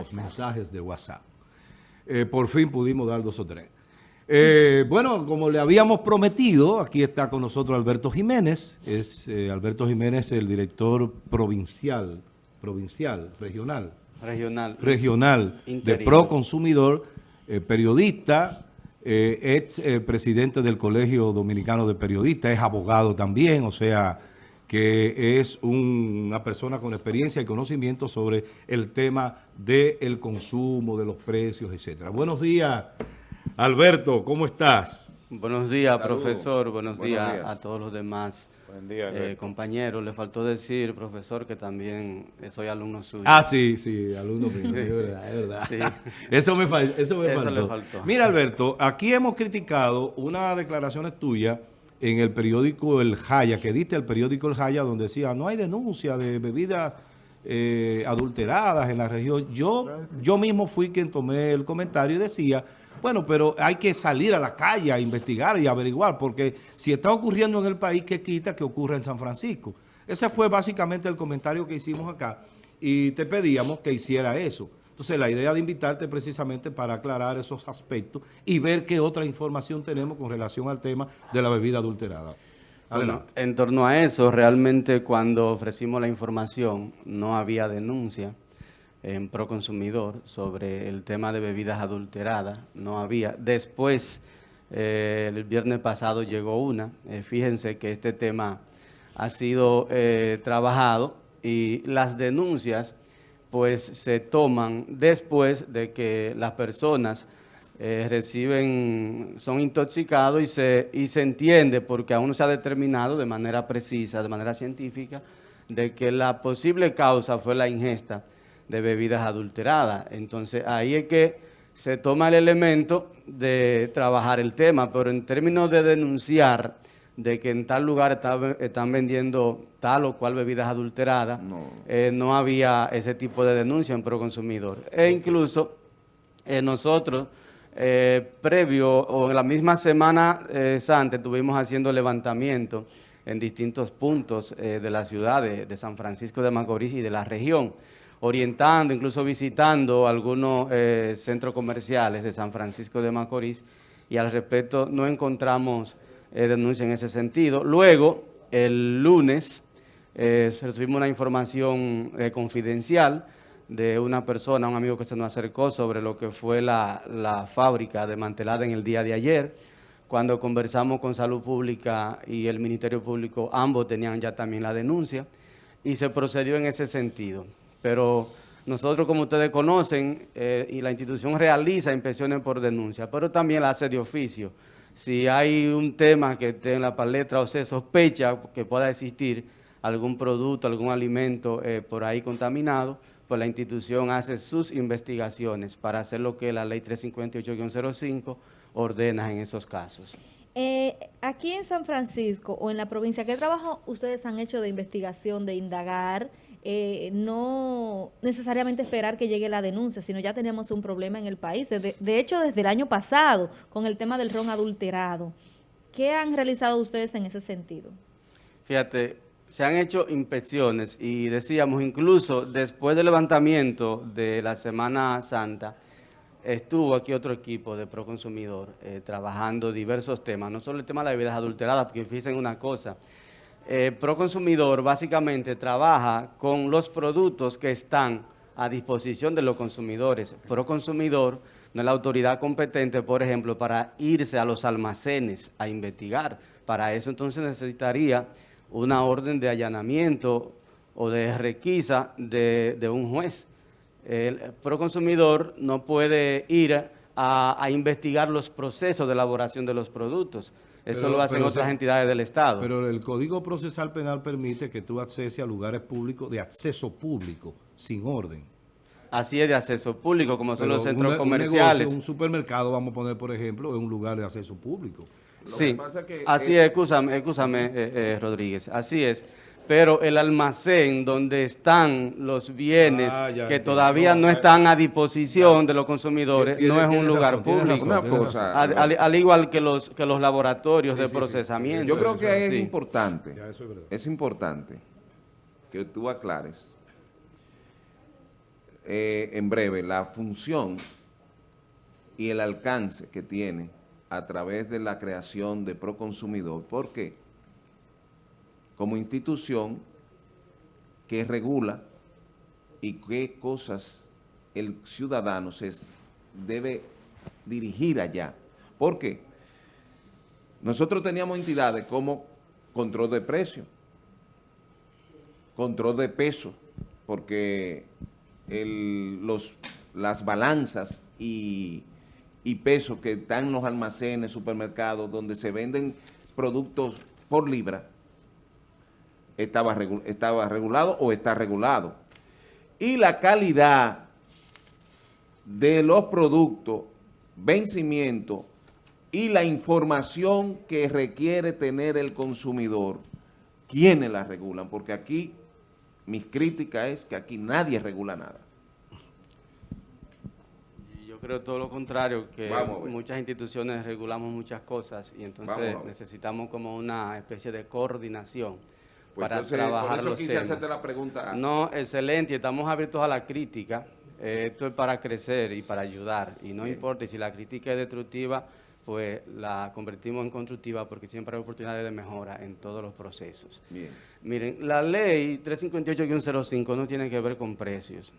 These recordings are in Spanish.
los mensajes de WhatsApp. Eh, por fin pudimos dar dos o tres. Eh, bueno, como le habíamos prometido, aquí está con nosotros Alberto Jiménez. Es eh, Alberto Jiménez, el director provincial, provincial, regional. Regional. Regional de Pro Consumidor, periodista, ex presidente del Colegio Dominicano de Periodistas, es abogado también, o sea que es una persona con experiencia y conocimiento sobre el tema del consumo, de los precios, etcétera. Buenos días, Alberto, ¿cómo estás? Buenos días, profesor. Buenos, días, a todos los demás eh, compañeros. Le faltó decir, profesor, que también soy alumno suyo. Ah, sí, sí, alumno mío, es verdad, es verdad. Eso me, eso me faltó. faltó. Mira, Alberto, aquí hemos criticado unas declaraciones tuyas en el periódico El Jaya, que diste el periódico El Jaya, donde decía, no hay denuncia de bebidas eh, adulteradas en la región. Yo, yo mismo fui quien tomé el comentario y decía, bueno, pero hay que salir a la calle a investigar y averiguar, porque si está ocurriendo en el país, ¿qué quita que ocurra en San Francisco? Ese fue básicamente el comentario que hicimos acá y te pedíamos que hiciera eso. Entonces, la idea de invitarte precisamente para aclarar esos aspectos y ver qué otra información tenemos con relación al tema de la bebida adulterada. Adelante. en torno a eso, realmente cuando ofrecimos la información no había denuncia en Proconsumidor sobre el tema de bebidas adulteradas, no había. Después, eh, el viernes pasado llegó una. Eh, fíjense que este tema ha sido eh, trabajado y las denuncias pues se toman después de que las personas eh, reciben, son intoxicados y se, y se entiende, porque aún no se ha determinado de manera precisa, de manera científica, de que la posible causa fue la ingesta de bebidas adulteradas. Entonces ahí es que se toma el elemento de trabajar el tema, pero en términos de denunciar de que en tal lugar están vendiendo tal o cual bebidas adulteradas, eh, no, había ese tipo de denuncia en Proconsumidor. E incluso eh, nosotros, eh, previo o en la misma semana santa, estuvimos haciendo levantamiento en distintos puntos de la ciudad de, San Francisco de Macorís y de la región, orientando, incluso visitando algunos centros comerciales de San Francisco de Macorís y al respecto no encontramos eh, denuncia en ese sentido. Luego, el lunes, eh, recibimos una información eh, confidencial de una persona, un amigo que se nos acercó sobre lo que fue la, la fábrica desmantelada en el día de ayer. Cuando conversamos con Salud Pública y el Ministerio Público, ambos tenían ya también la denuncia y se procedió en ese sentido. Pero nosotros, como ustedes conocen, y la institución realiza inspecciones por denuncia, pero también la hace de oficio si hay un tema que esté en la palestra o se sospecha que pueda existir algún producto, algún alimento eh, por ahí contaminado, pues la institución hace sus investigaciones para hacer lo que la ley 358-05 ordena en esos casos. Eh, aquí en San Francisco o en la provincia, ¿qué trabajo ustedes han hecho de investigación, de indagar, eh, no necesariamente esperar que llegue la denuncia, sino ya tenemos un problema en el país. De, hecho, desde el año pasado, con el tema del ron adulterado. ¿Qué han realizado ustedes en ese sentido? Fíjate, se han hecho inspecciones y decíamos incluso después del levantamiento de la Semana Santa, estuvo aquí otro equipo de Proconsumidor eh, trabajando diversos temas, no solo el tema de las bebidas adulteradas, porque fíjense una cosa, eh, Proconsumidor básicamente trabaja con los productos que están a disposición de los consumidores. Proconsumidor no es la autoridad competente, por ejemplo, para irse a los almacenes a investigar. Para eso entonces necesitaría una orden de allanamiento o de requisa de, un juez. El proconsumidor no puede ir a investigar los procesos de elaboración de los productos. Eso lo hacen otras entidades del Estado. Pero el Código Procesal Penal permite que tú acceses a lugares públicos de acceso público, sin orden. Así es, de acceso público, como son los centros comerciales. Un, supermercado, vamos a poner, por ejemplo, es un lugar de acceso público. sí, así es, escúchame, escúchame eh, eh, Rodríguez, así es pero el almacén donde están los bienes ah, que todavía no, están a disposición de los consumidores no es un lugar público. al, igual que los que los laboratorios de procesamiento. Yo creo que es importante, es, importante que tú aclares eh, en breve la función y el alcance que tiene a través de la creación de Proconsumidor. ¿Por qué? Como institución que regula y qué cosas el ciudadano se debe dirigir allá. ¿Por qué? Nosotros teníamos entidades como control de precio, control de peso, porque los, las balanzas y, y pesos que están en los almacenes, supermercados, donde se venden productos por libra, estaba, estaba regulado o está regulado. Y la calidad de los productos, vencimiento y la información que requiere tener el consumidor, ¿quiénes la regulan? Porque aquí, mis críticas es que aquí nadie regula nada. Yo creo todo lo contrario, que muchas instituciones regulamos muchas cosas y entonces necesitamos como una especie de coordinación pues para trabajar por eso quise hacerte la pregunta. No, excelente, estamos abiertos a la crítica, eh, esto es para crecer y para ayudar, y no importa si la crítica es destructiva, pues la convertimos en constructiva porque siempre hay oportunidades de mejora en todos los procesos. Bien. Miren, la ley 358-05 no tiene que ver con precios.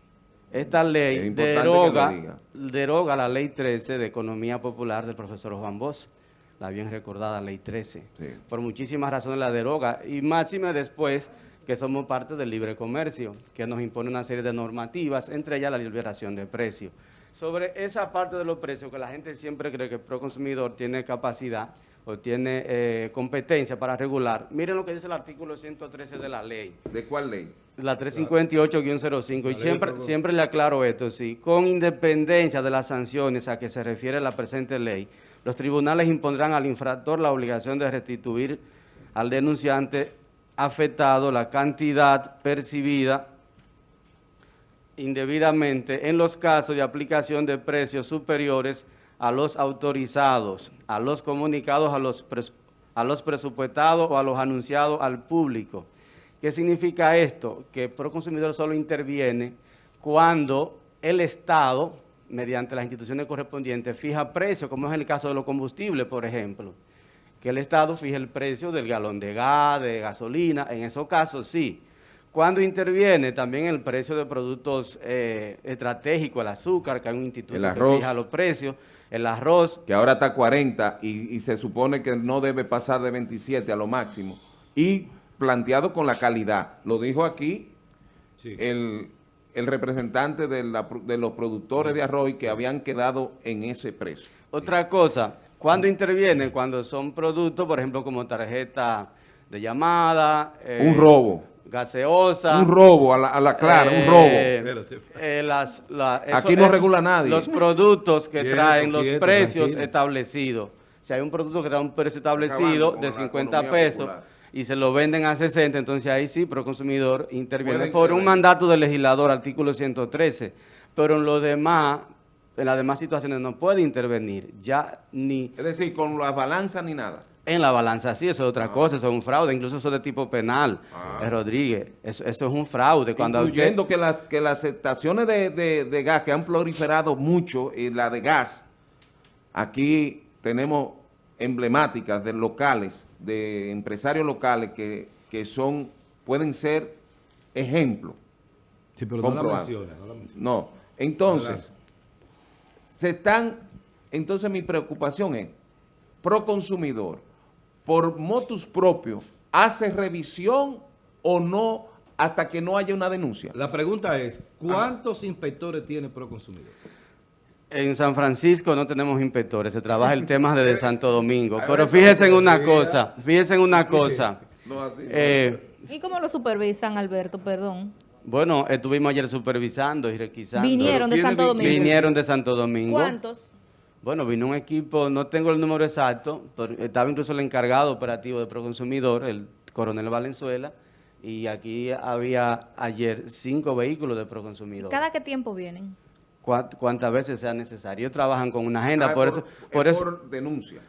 Esta ley deroga, deroga la ley 13 de Economía Popular del profesor Juan Bosch, la bien recordada ley 13. Por muchísimas razones la deroga y máxima después que somos parte del libre comercio, que nos impone una serie de normativas, entre ellas la liberación de precios sobre esa parte de los precios que la gente siempre cree que el proconsumidor tiene capacidad o tiene eh, competencia para regular. Miren lo que dice el artículo 113 de la ley. ¿De cuál ley? La 358-05. Y siempre, siempre le aclaro esto, sí. Con independencia de las sanciones a que se refiere la presente ley, los tribunales impondrán al infractor la obligación de restituir al denunciante afectado la cantidad percibida indebidamente en los casos de aplicación de precios superiores a los autorizados, a los comunicados, a los, a los presupuestados o a los anunciados al público. ¿Qué significa esto? Que el Proconsumidor solo interviene cuando el Estado, mediante las instituciones correspondientes, fija precios, como es el caso de los combustibles, por ejemplo. Que el Estado fije el precio del galón de gas, de gasolina, en esos casos sí cuando interviene también el precio de productos eh, estratégicos, el azúcar, que hay un instituto que fija los precios, el arroz. Que ahora está 40 y, se supone que no debe pasar de 27 a lo máximo. Y planteado con la calidad. Lo dijo aquí el, representante de, los productores de arroz que habían quedado en ese precio. Otra cosa, cuando interviene, cuando son productos, por ejemplo, como tarjeta de llamada. un robo gaseosa. Un robo, a la, clara, un robo. Eh, eh, las, Aquí no regula nadie. Los productos que traen los precios establecidos. Si hay un producto que trae un precio establecido de 50 pesos y se lo venden a 60, entonces ahí sí, pero consumidor interviene por un mandato del legislador, artículo 113. Pero en lo demás, en las demás situaciones no puede intervenir, ya ni... Es decir, con las balanzas ni nada. En la balanza sí, eso es otra ah. cosa, eso es un fraude, incluso eso es de tipo penal, ah. Rodríguez, eso, es un fraude. Cuando Incluyendo que, las, que las estaciones de, gas que han proliferado mucho, y la de gas, aquí tenemos emblemáticas de locales, de empresarios locales que, son, pueden ser ejemplos. Sí, pero no la, menciona, no entonces, se están, entonces mi preocupación es, pro consumidor, por motus propio, hace revisión o no hasta que no haya una denuncia? La pregunta es, ¿cuántos inspectores tiene Proconsumidor? En San Francisco no tenemos inspectores, se trabaja el tema desde Santo Domingo. Pero fíjense en una cosa, fíjense en una cosa. Eh, ¿Y cómo lo supervisan, Alberto? Perdón. Bueno, estuvimos ayer supervisando y requisando. ¿Vinieron de Santo Domingo? Vinieron de Santo Domingo. ¿Cuántos? Bueno, vino un equipo, no tengo el número exacto, pero estaba incluso el encargado operativo de Proconsumidor, el coronel Valenzuela, y aquí había ayer cinco vehículos de Proconsumidor. ¿Cada qué tiempo vienen? Cuántas veces sea necesario. Ellos trabajan con una agenda, ah, por, eso... Por, eso, denuncia.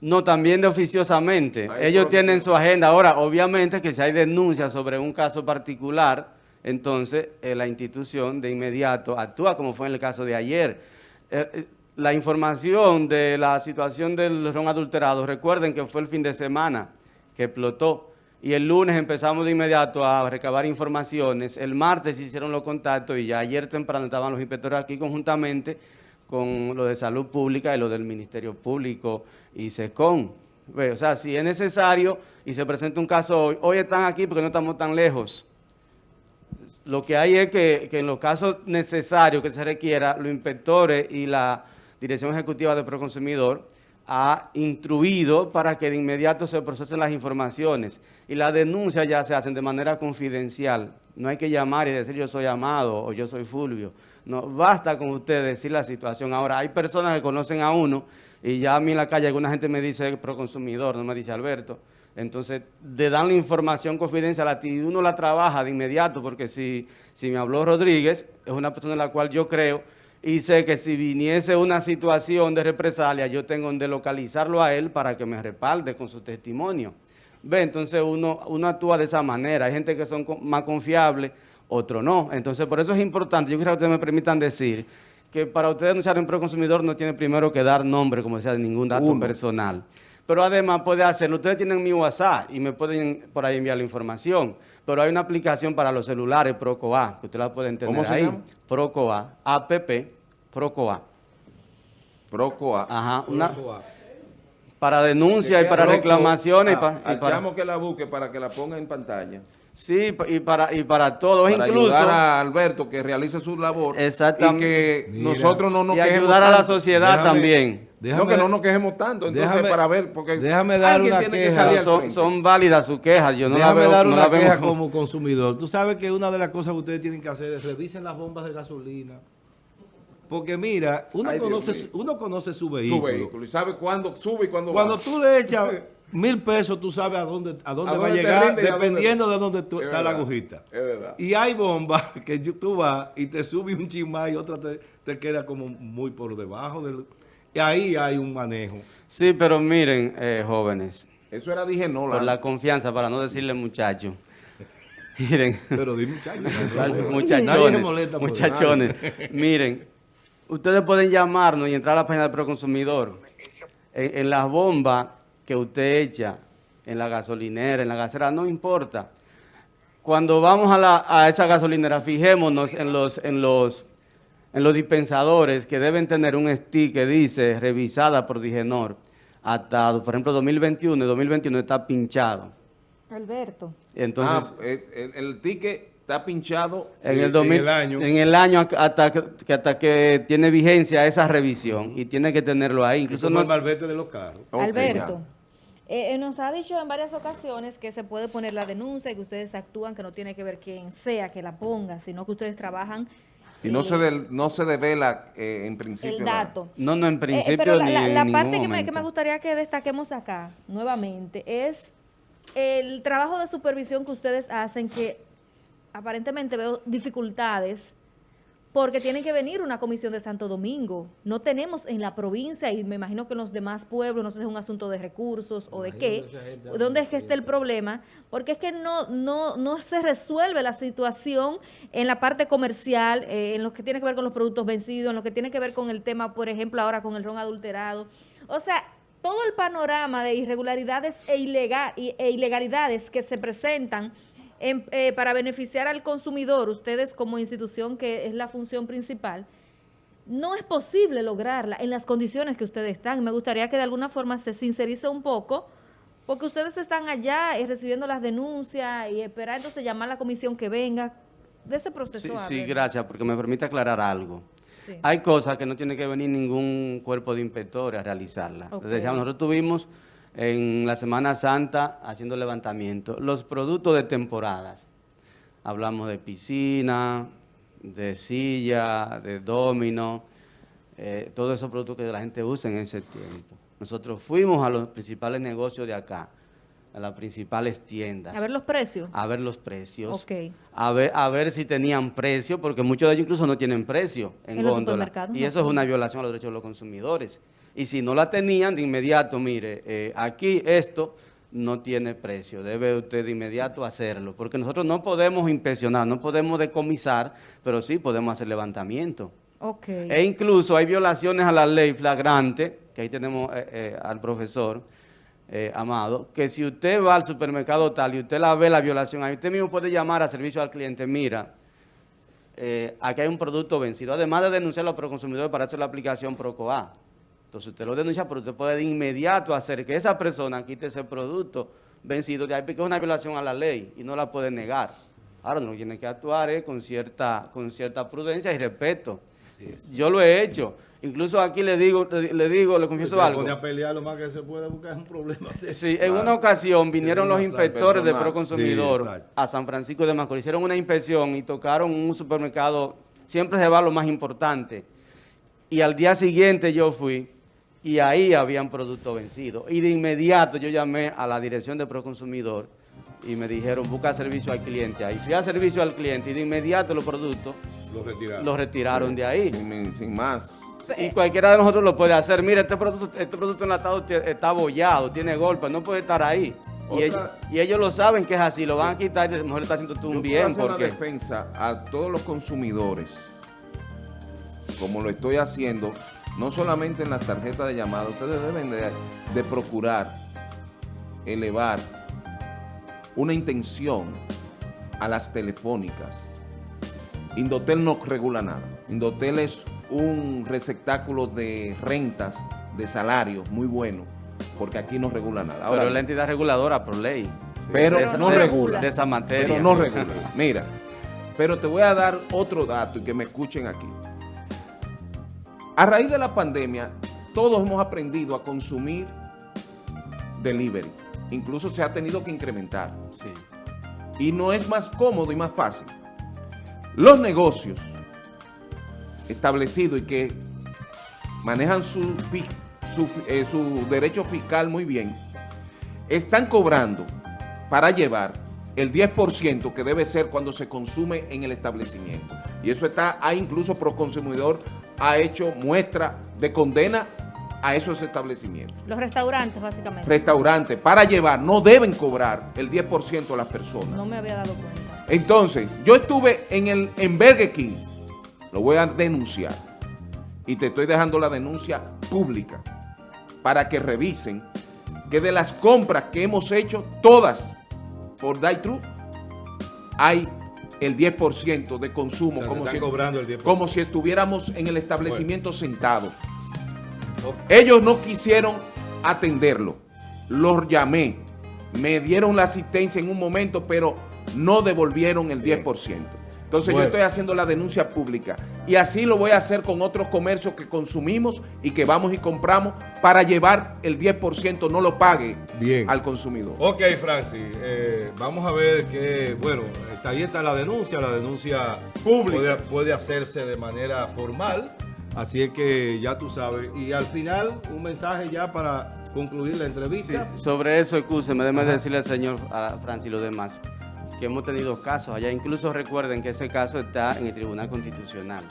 No, también de oficiosamente. Ellos tienen su agenda. Ahora, obviamente que si hay denuncias sobre un caso particular, entonces eh, la institución de inmediato actúa como fue en el caso de ayer. Eh, eh, la información de la situación del ron adulterado, recuerden que fue el fin de semana que explotó y el lunes empezamos de inmediato a recabar informaciones, el martes hicieron los contactos y ya ayer temprano estaban los inspectores aquí conjuntamente con lo de salud pública y lo del Ministerio Público y SECON. O sea, si es necesario y se presenta un caso hoy, hoy están aquí porque no estamos tan lejos. Lo que hay es que, en los casos necesarios que se requiera, los inspectores y la Dirección Ejecutiva de Proconsumidor ha instruido para que de inmediato se procesen las informaciones y las denuncias ya se hacen de manera confidencial. No hay que llamar y decir yo soy Amado o yo soy Fulvio. No, basta con usted decir la situación. Ahora, hay personas que conocen a uno y ya a mí en la calle alguna gente me dice proconsumidor, no me dice Alberto. Entonces, de dan la información confidencial y uno la trabaja de inmediato, porque si, si me habló Rodríguez, es una persona en la cual yo creo y sé que si viniese una situación de represalia, yo tengo que localizarlo a él para que me respalde con su testimonio. Ve, entonces uno, uno actúa de esa manera. Hay gente que son más confiables, otros no. Entonces, por eso es importante, yo quisiera que ustedes me permitan decir que para ustedes denunciar un proconsumidor no tiene primero que dar nombre, como decía, de ningún dato personal. Pero además puede hacerlo. Ustedes tienen mi WhatsApp y me pueden por ahí enviar la información. Pero hay una aplicación para los celulares, ProcoA, que usted la puede entender ¿Cómo se ahí. Llama? ProcoA, app, ProcoA. ProCoA. Ajá, una, para denuncia y para reclamaciones. y, para, y para, que la busque para que la ponga en pantalla. Sí, y para, y para todos, para incluso. ayudar a Alberto que realice su labor. Exactamente. Y que Mira. nosotros no nos y quejemos ayudar a la sociedad Déjame- también. Déjame- no, que no nos quejemos tanto. Entonces, déjame- para ver, porque déjame dar alguien una tiene que queja. salir al Son, son válidas sus quejas, yo no la Déjame veo, dar no una la queja como- como consumidor. Tú sabes que una de las cosas que ustedes tienen que hacer es revisen las bombas de gasolina. Porque mira, uno, Ay, conoce, uno conoce su su vehículo. vehículo y sabe cuándo sube y cuándo Cuando baja. tú le echas mil pesos, tú sabes a dónde, a dónde A va a dónde llegar, dónde- dependiendo de dónde tú- Es está la agujita. es verdad. Y hay bombas que tú vas y te sube un chismá y otra te, te queda como muy por debajo. Del, y ahí hay un manejo. Sí, pero miren, eh, jóvenes, Eso era dije no, por la confianza, para no decirle muchacho. Miren, Pero di muchacho. muchachones, muchachones, miren, ustedes pueden llamarnos y entrar a la página del Proconsumidor. En, en las bombas que usted echa, en la gasolinera, en la gasera, no importa. Cuando vamos a, la, a esa gasolinera, fijémonos en los, en los, en los dispensadores que deben tener un stick que dice revisada por Digenor. Hasta, por ejemplo, 2021 y 2021 está pinchado. Alberto. Entonces, ah, el, el- el ticket está pinchado. en el 2000, en el año. en el año hasta que, hasta que tiene vigencia esa revisión y tiene que tenerlo ahí. Incluso no es malvete de los carros. Alberto, eh, eh, nos ha dicho en varias ocasiones que se puede poner la denuncia, que ustedes actúan, que no tiene que ver quién sea que la ponga, sino que ustedes trabajan Y no se, del- no se devela eh, en principio. el la- dato. no, no, en Eh, principio pero la, ni la- la parte que me, que me gustaría que destaquemos acá nuevamente es el trabajo de supervisión que ustedes hacen que aparentemente veo dificultades porque tienen que venir una comisión de Santo Domingo. No tenemos en la provincia y me imagino que en los demás pueblos, no sé si es un asunto de recursos o de qué, dónde es que está el problema, porque es que no, no, no se resuelve la situación en la parte comercial, eh, en lo que tiene que ver con los productos vencidos, en lo que tiene que ver con el tema, por ejemplo, ahora con el ron adulterado. O sea, todo el panorama de irregularidades e, ilega- y- e ilegalidades que se presentan en- eh, para beneficiar al consumidor, ustedes como institución que es la función principal, no es posible lograrla en las condiciones que ustedes están. Me gustaría que de alguna forma se sincerice un poco, porque ustedes están allá y recibiendo las denuncias y esperando entonces llamar a la comisión que venga. De ese proceso Sí, gracias, porque me permite aclarar algo. Sí. Hay cosas que no tiene que venir ningún cuerpo de inspectores a realizarlas. Ok. Les decíamos, nosotros tuvimos en la Semana Santa haciendo levantamiento los productos de temporadas. Hablamos de piscina, de silla, de domino, eh, todos esos productos que la gente usa en ese tiempo. Nosotros fuimos a los principales negocios de acá, a las principales tiendas A ver los precios. a ver los precios, Ok. a, ver, a ver si tenían precio, porque muchos de ellos incluso no tienen precio en, En góndola. Y no. eso es una violación a los derechos de los consumidores. Y si no la tenían, de inmediato, mire, eh, aquí esto no tiene precio. Debe usted de inmediato hacerlo, porque nosotros no podemos inspeccionar, no podemos decomisar, pero sí podemos hacer levantamiento. Okay. E incluso hay violaciones a la ley flagrante, que ahí tenemos eh, eh, al profesor eh, Amado, que si usted va al supermercado tal y usted la ve la violación, ahí usted mismo puede llamar a servicio al cliente, mira, aquí hay un producto vencido, además de denunciarlo por consumidor para hacer la aplicación PROCOA. Entonces usted lo denuncia, pero usted puede de inmediato hacer que esa persona quite ese producto vencido de ahí, porque es una violación a la ley y no la puede negar. Ahora no tiene que actuar eh, con, cierta, con cierta prudencia y respeto. Yo lo he hecho. Incluso aquí le digo, le digo, le confieso algo. a pelear lo más que se puede buscar es un problema. Sí, en una ocasión vinieron los inspectores de Proconsumidor a San Francisco de Macorís, hicieron una inspección y tocaron un supermercado, siempre se va lo más importante. Y al día siguiente yo fui y ahí habían productos vencidos. Y de inmediato yo llamé a la dirección de Proconsumidor y me dijeron, busca servicio al cliente. Ahí fui a servicio al cliente y de inmediato los productos los retiraron, de ahí. Sin, más. Y cualquiera de nosotros lo puede hacer. Mira, este producto, este producto enlatado está abollado, tiene golpes, no puede estar ahí. Y ellos, lo saben que es así, lo van a quitar y a lo mejor está haciendo tú un bien. Hacer porque... una defensa a todos los consumidores, como lo estoy haciendo, no solamente en las tarjetas de llamada, ustedes deben de, procurar elevar una intención a las telefónicas. Indotel no regula nada. Indotel es un receptáculo de rentas, de salarios muy bueno, porque aquí no regula nada. Ahora, pero la entidad reguladora por ley. Pero no regula. De esa materia. no regula. Mira, pero te voy a dar otro dato y que me escuchen aquí. A raíz de la pandemia, todos hemos aprendido a consumir delivery. Incluso se ha tenido que incrementar. Sí. Y no es más cómodo y más fácil. Los negocios establecidos y que manejan su, eh, su derecho fiscal muy bien, están cobrando para llevar el 10% que debe ser cuando se consume en el establecimiento. Y eso está, hay incluso pro consumidor ha hecho muestra de condena a esos establecimientos. Los restaurantes, básicamente. Restaurantes, para llevar, no deben cobrar el 10% a las personas. No me había dado cuenta. Entonces, yo estuve en, el, en Burger King, lo voy a denunciar, y te estoy dejando la denuncia pública, para que revisen que de las compras que hemos hecho, todas por True, hay el 10% de consumo, como, si, como si estuviéramos en el establecimiento sentado. Ellos no quisieron atenderlo. Los llamé, me dieron la asistencia en un momento, pero no devolvieron el 10%. Entonces yo estoy haciendo la denuncia pública y así lo voy a hacer con otros comercios que consumimos y que vamos y compramos para llevar el 10%, no lo pague al consumidor. Ok, Francis, eh, vamos a ver que, bueno, ahí está la denuncia, la denuncia pública puede, hacerse de manera formal, así es que ya tú sabes. Y al final, un mensaje ya para concluir la entrevista. sobre eso, me déjeme decirle al señor Francis y los demás que hemos tenido casos allá. Incluso recuerden que ese caso está en el Tribunal Constitucional.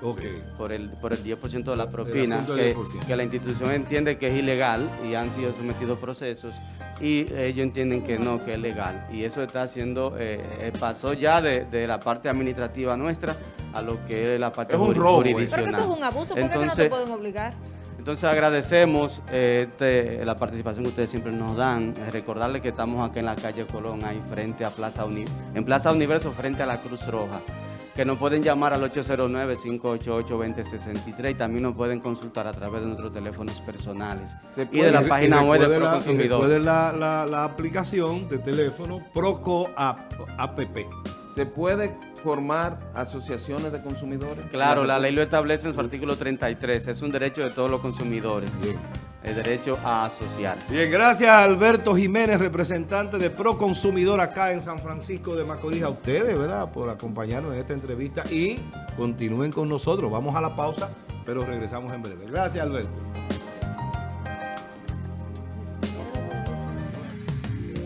Por el, por el 10% de la propina, que, la institución entiende que es ilegal y han sido sometidos procesos y ellos entienden que no, que es legal. Y eso está haciendo, eh, eh, pasó ya de, la parte administrativa nuestra a lo que es la parte es un robo, jurisdiccional. Pero eso es un abuso, ¿por qué no te pueden obligar? Entonces agradecemos este, la participación que ustedes siempre nos dan. Recordarles que estamos aquí en la calle Colón, ahí frente a Plaza en Plaza Universo, frente a la Cruz Roja. Que nos pueden llamar al 809-588-2063 y también nos pueden consultar a través de nuestros teléfonos personales y de la página web de Proconsumidor. Puede la, la, la, aplicación de teléfono Proco App. ¿Se puede formar asociaciones de consumidores? Claro, la ley lo establece en su artículo 33. Es un derecho de todos los consumidores. Bien. El derecho a asociarse. Bien, gracias a Alberto Jiménez, representante de Proconsumidor acá en San Francisco de Macorís. A ustedes, ¿verdad?, por acompañarnos en esta entrevista y continúen con nosotros. Vamos a la pausa, pero regresamos en breve. Gracias, Alberto.